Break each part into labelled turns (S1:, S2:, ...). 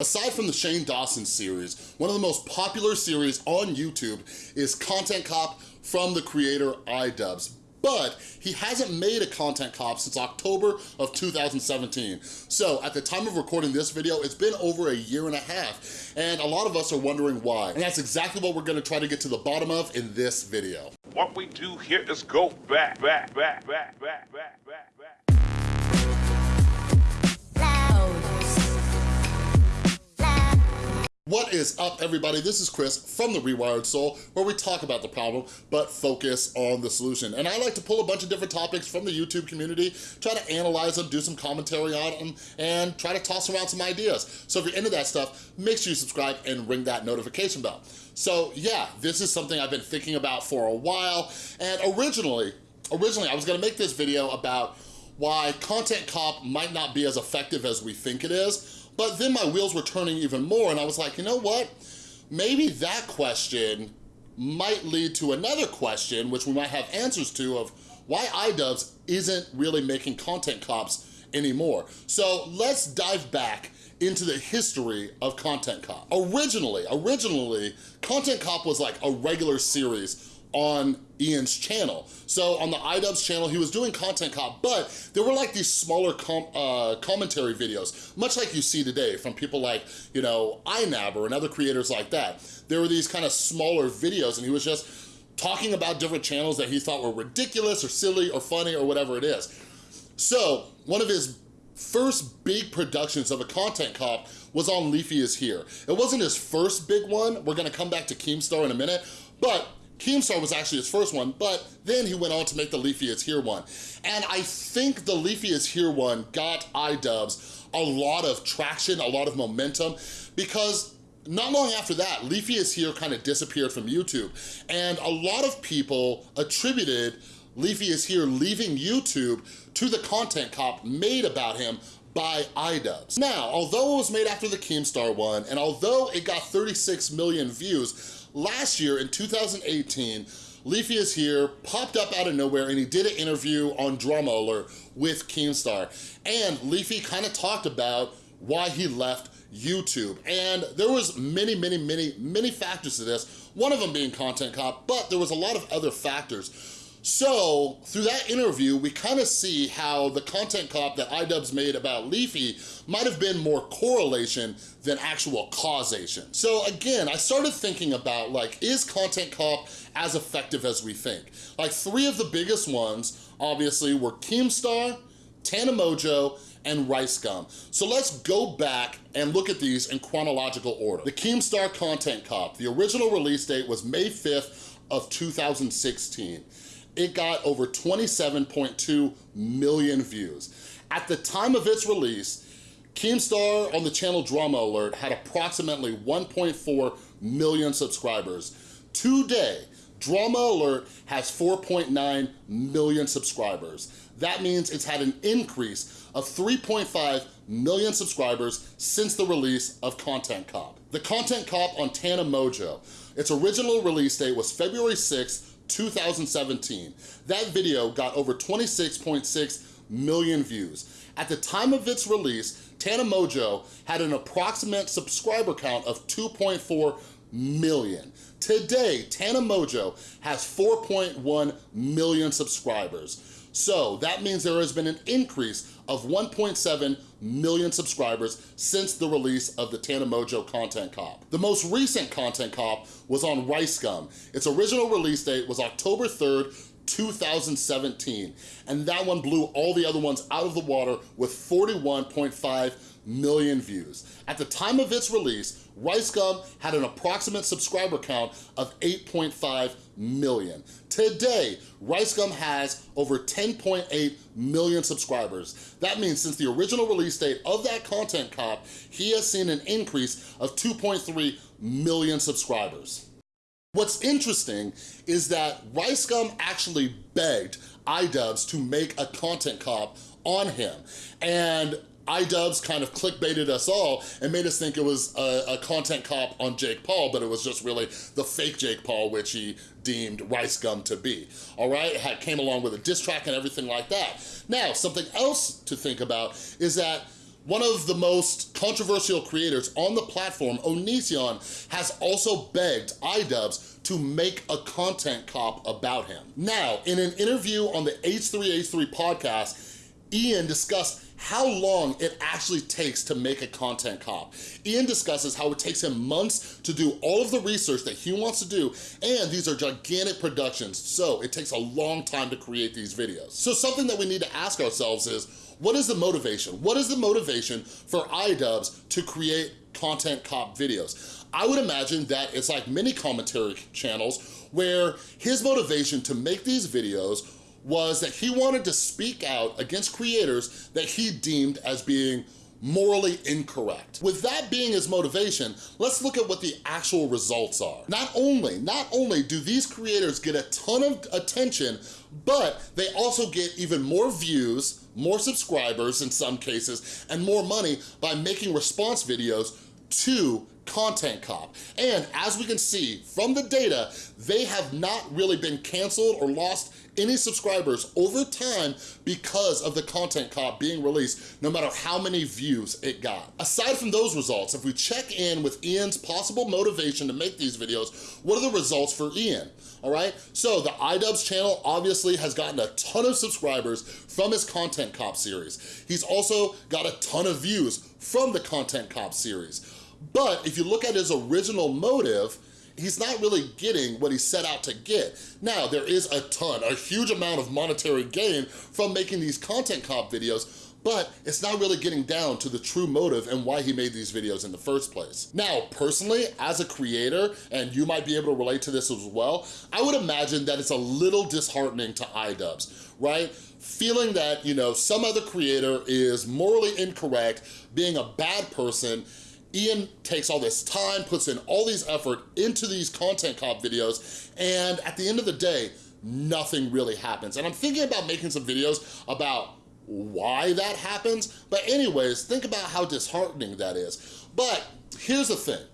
S1: Aside from the Shane Dawson series, one of the most popular series on YouTube is Content Cop from the creator iDubbbz but he hasn't made a content cop since October of 2017. So at the time of recording this video, it's been over a year and a half, and a lot of us are wondering why. And that's exactly what we're gonna try to get to the bottom of in this video.
S2: What we do here is go back, back, back, back, back, back, back,
S1: What is up, everybody? This is Chris from The Rewired Soul, where we talk about the problem, but focus on the solution. And I like to pull a bunch of different topics from the YouTube community, try to analyze them, do some commentary on them, and try to toss around some ideas. So if you're into that stuff, make sure you subscribe and ring that notification bell. So yeah, this is something I've been thinking about for a while, and originally, originally I was gonna make this video about why Content Cop might not be as effective as we think it is, but then my wheels were turning even more and I was like, you know what? Maybe that question might lead to another question, which we might have answers to of why iDubbbz isn't really making content cops anymore. So let's dive back into the history of Content Cop. Originally, originally, Content Cop was like a regular series on Ian's channel. So on the iDubbbz channel, he was doing Content Cop, but there were like these smaller com uh, commentary videos, much like you see today from people like, you know, iNabber and other creators like that. There were these kind of smaller videos and he was just talking about different channels that he thought were ridiculous or silly or funny or whatever it is. So one of his first big productions of a content cop was on Leafy is Here. It wasn't his first big one. We're gonna come back to Keemstar in a minute, but Keemstar was actually his first one, but then he went on to make the Leafy is Here one. And I think the Leafy is Here one got iDubbbz a lot of traction, a lot of momentum, because not long after that, Leafy is Here kind of disappeared from YouTube. And a lot of people attributed Leafy is Here leaving YouTube to the content cop made about him by iDubbbz. Now, although it was made after the Keemstar one, and although it got 36 million views, Last year in 2018, Leafy is here, popped up out of nowhere, and he did an interview on Drama Alert with Keemstar. And Leafy kind of talked about why he left YouTube. And there was many, many, many, many factors to this, one of them being Content Cop, but there was a lot of other factors. So through that interview, we kind of see how the content cop that iDubbbz made about Leafy might have been more correlation than actual causation. So again, I started thinking about like, is content cop as effective as we think? Like three of the biggest ones, obviously, were Keemstar, Tana Mongeau, and Rice Gum. So let's go back and look at these in chronological order. The Keemstar Content Cop, the original release date was May 5th of 2016 it got over 27.2 million views. At the time of its release, Keemstar on the channel Drama Alert had approximately 1.4 million subscribers. Today, Drama Alert has 4.9 million subscribers. That means it's had an increase of 3.5 million subscribers since the release of Content Cop. The Content Cop on Tana Mongeau, its original release date was February 6, 2017. That video got over 26.6 million views. At the time of its release, Tana Mongeau had an approximate subscriber count of 2.4 million. Today, Tana Mongeau has 4.1 million subscribers. So that means there has been an increase of 1.7 million subscribers since the release of the Tana Mongeau Content Cop. The most recent Content Cop was on Rice Gum. Its original release date was October 3rd, 2017. And that one blew all the other ones out of the water with 41.5 million views. At the time of its release, Rice Gum had an approximate subscriber count of 8.5 million. Today, Rice Gum has over 10.8 million subscribers. That means since the original release date of that content cop, he has seen an increase of 2.3 million subscribers. What's interesting is that Rice Gum actually begged iDubbbz to make a content cop on him. And iDubbbz kind of clickbaited us all and made us think it was a, a, content cop on Jake Paul, but it was just really the fake Jake Paul, which he deemed Rice Gum to be, all right? It came along with a diss track and everything like that. Now, something else to think about is that One of the most controversial creators on the platform, Onision, has also begged iDubbbz to make a content cop about him. Now, in an interview on the H3H3 podcast, Ian discussed how long it actually takes to make a content cop. Ian discusses how it takes him months to do all of the research that he wants to do, and these are gigantic productions, so it takes a long time to create these videos. So something that we need to ask ourselves is, what is the motivation? What is the motivation for iDubbbz to create content cop videos? I would imagine that it's like many commentary channels where his motivation to make these videos was that he wanted to speak out against creators that he deemed as being morally incorrect. With that being his motivation, let's look at what the actual results are. Not only, not only do these creators get a ton of attention, but they also get even more views, more subscribers in some cases, and more money by making response videos to Content Cop. And as we can see from the data, they have not really been canceled or lost any subscribers over time because of the Content Cop being released, no matter how many views it got. Aside from those results, if we check in with Ian's possible motivation to make these videos, what are the results for Ian? All right, so the iDubbbz channel obviously has gotten a ton of subscribers from his Content Cop series. He's also got a ton of views from the Content Cop series. But if you look at his original motive, he's not really getting what he set out to get. Now, there is a ton, a huge amount of monetary gain from making these content cop videos, but it's not really getting down to the true motive and why he made these videos in the first place. Now, personally, as a creator, and you might be able to relate to this as well, I would imagine that it's a little disheartening to iDubbbz, right? Feeling that, you know, some other creator is morally incorrect, being a bad person, Ian takes all this time, puts in all these effort into these content cop videos, and at the end of the day, nothing really happens. And I'm thinking about making some videos about why that happens, but anyways, think about how disheartening that is. But here's the thing,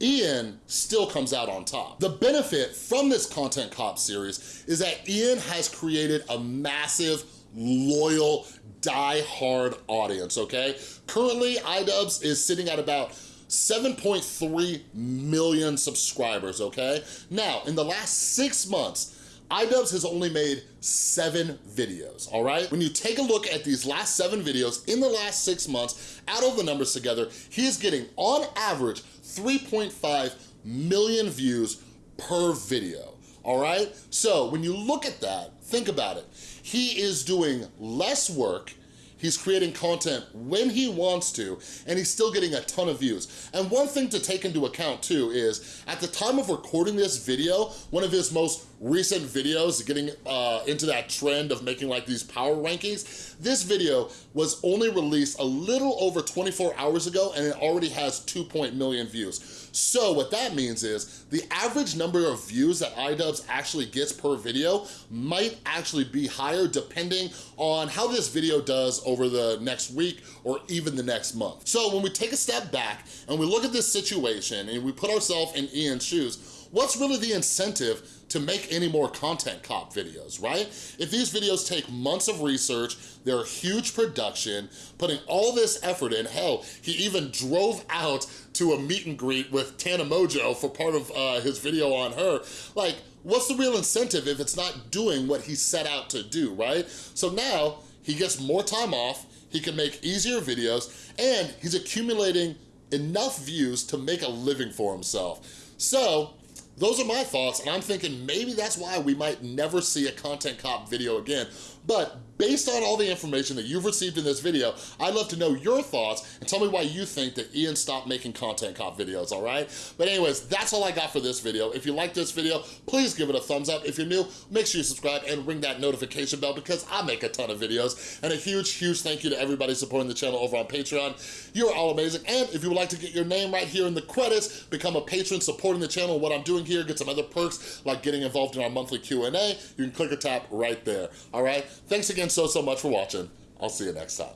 S1: Ian still comes out on top. The benefit from this Content Cop series is that Ian has created a massive, loyal, die-hard audience, okay? Currently, iDubbbz is sitting at about 7.3 million subscribers, okay? Now, in the last six months, iDubbbz has only made seven videos, all right? When you take a look at these last seven videos in the last six months, add all the numbers together, he is getting, on average, 3.5 million views per video, all right? So when you look at that, think about it. He is doing less work He's creating content when he wants to, and he's still getting a ton of views. And one thing to take into account too is, at the time of recording this video, one of his most recent videos, getting uh, into that trend of making like these power rankings, this video was only released a little over 24 hours ago and it already has 2. million views. So what that means is the average number of views that iDubbbz actually gets per video might actually be higher depending on how this video does over the next week or even the next month. So when we take a step back and we look at this situation and we put ourselves in Ian's shoes, what's really the incentive to make any more content cop videos, right? If these videos take months of research, they're a huge production, putting all this effort in, hell, he even drove out to a meet and greet with Tana Mongeau for part of uh, his video on her. Like, what's the real incentive if it's not doing what he set out to do, right? So now, he gets more time off, he can make easier videos, and he's accumulating enough views to make a living for himself. So, those are my thoughts, and I'm thinking maybe that's why we might never see a Content Cop video again. But based on all the information that you've received in this video, I'd love to know your thoughts and tell me why you think that Ian stopped making Content Cop videos, all right? But anyways, that's all I got for this video. If you like this video, please give it a thumbs up. If you're new, make sure you subscribe and ring that notification bell because I make a ton of videos. And a huge, huge thank you to everybody supporting the channel over on Patreon. You're all amazing. And if you would like to get your name right here in the credits, become a patron supporting the channel, what I'm doing here, get some other perks like getting involved in our monthly Q&A, you can click or tap right there, all right? Thanks again so, so much for watching. I'll see you next time.